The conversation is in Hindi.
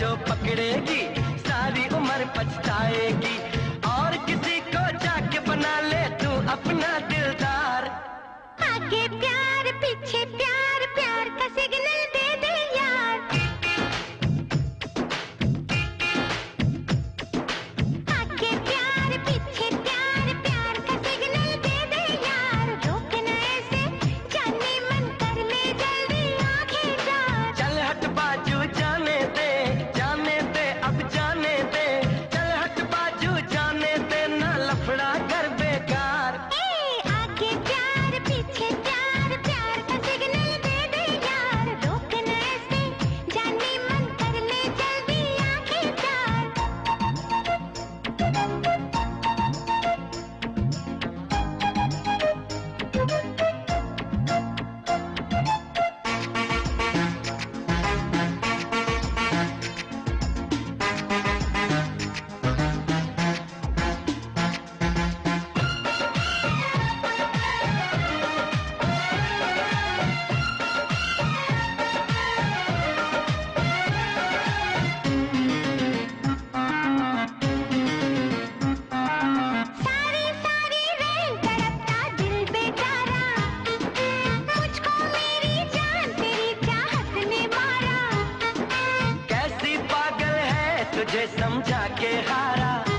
जो पकड़ेगी, सारी उम्र पछताएगी। और किसी को जाके बना ले तू अपना दिलदार। आगे प्यार पीछे तुझे समझा के हारा।